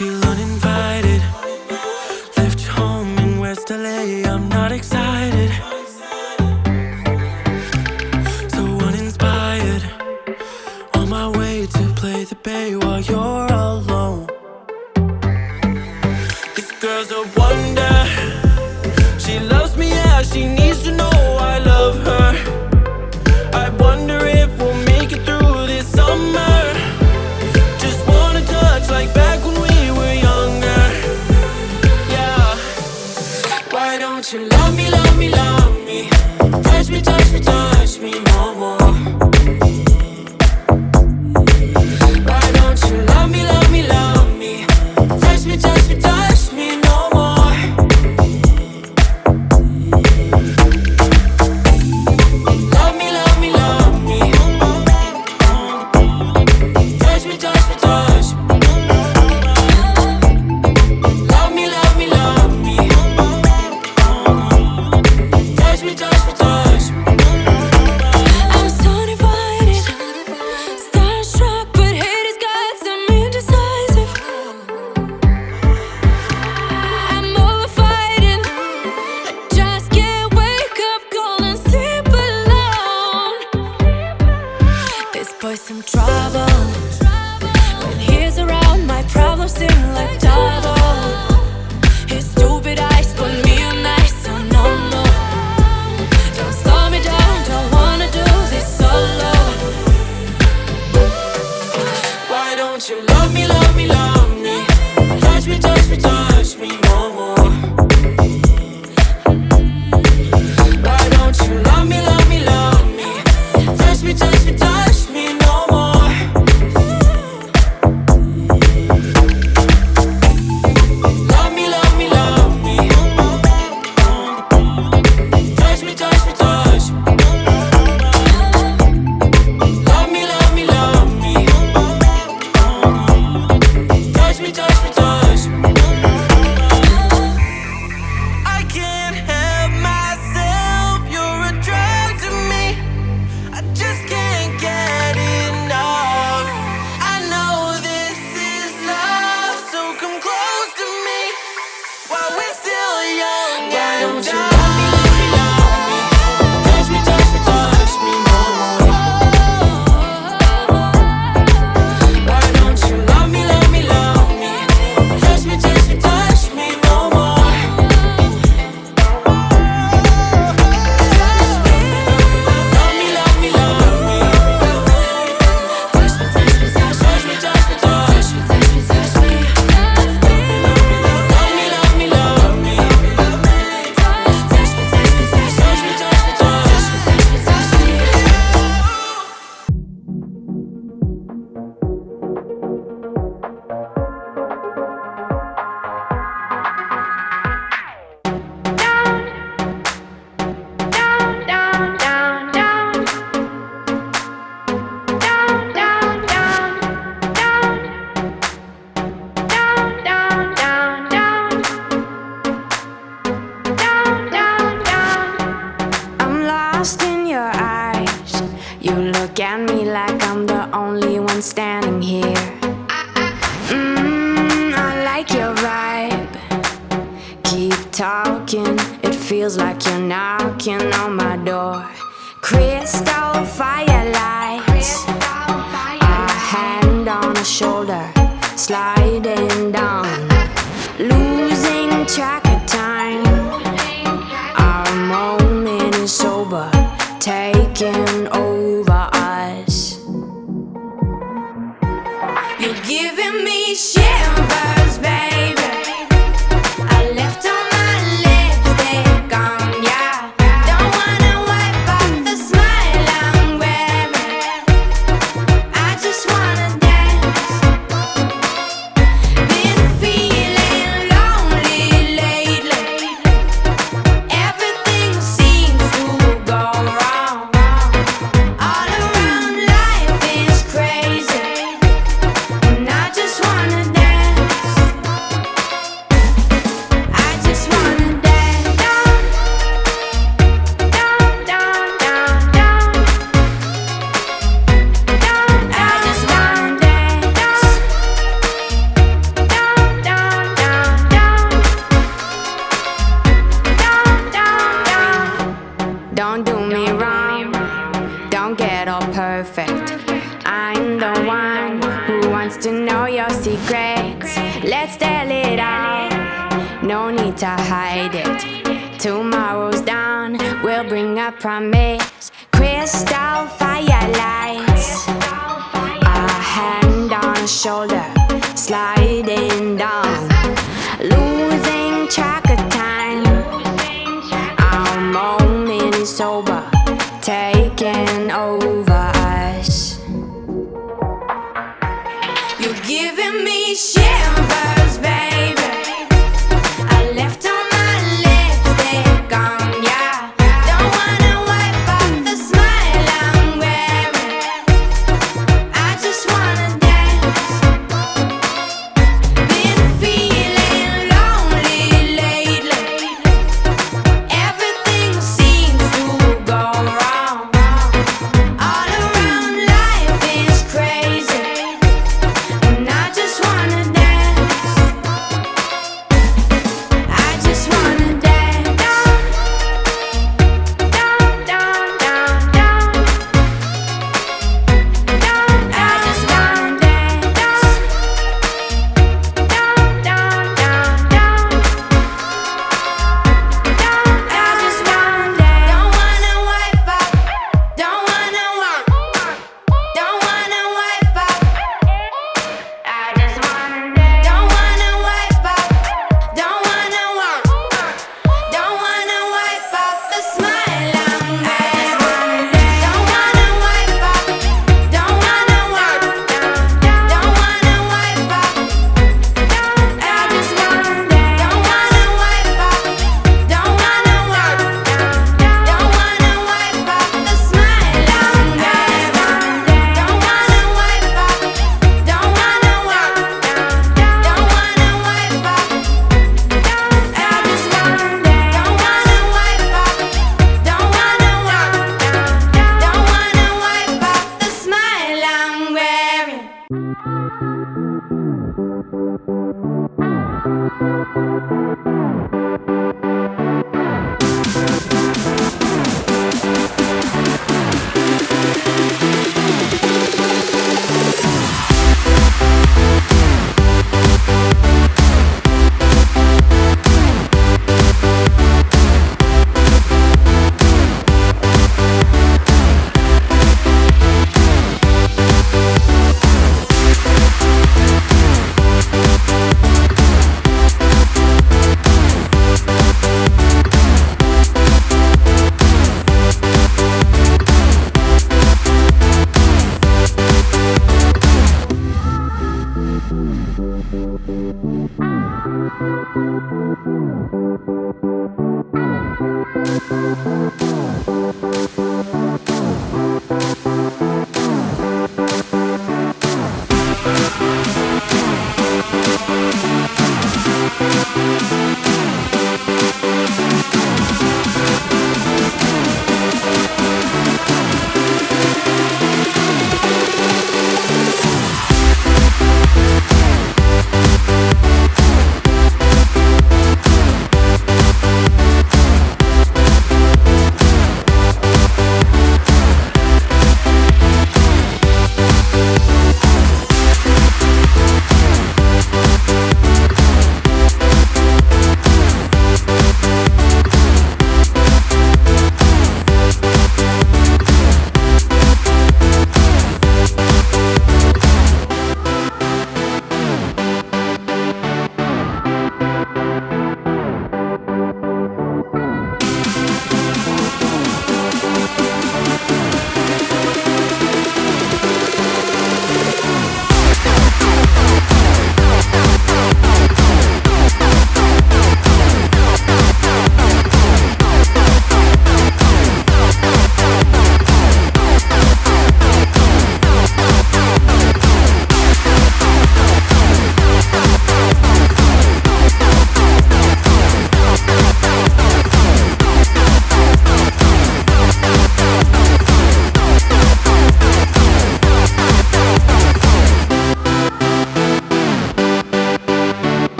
feel uninvited. Left home in West LA, I'm not excited. So uninspired. On my way to play the bay while you're alone. This girl's a wonder. She loves me, yeah, she needs to know love me, love me, love me. Touch me, touch me, touch me no more. look at me like I'm the only one standing here. Mmm, I like your vibe. Keep talking, it feels like you're knocking on my door. Crystal firelights A hand on a shoulder, sliding down. Losing track of time. Our moment is sober, taking over. To know your secrets. Let's tell it out, no need to hide it. Tomorrow's dawn will bring a promise. Crystal firelights, a hand on shoulder, sliding down, losing track of time. Our moment sober, taking over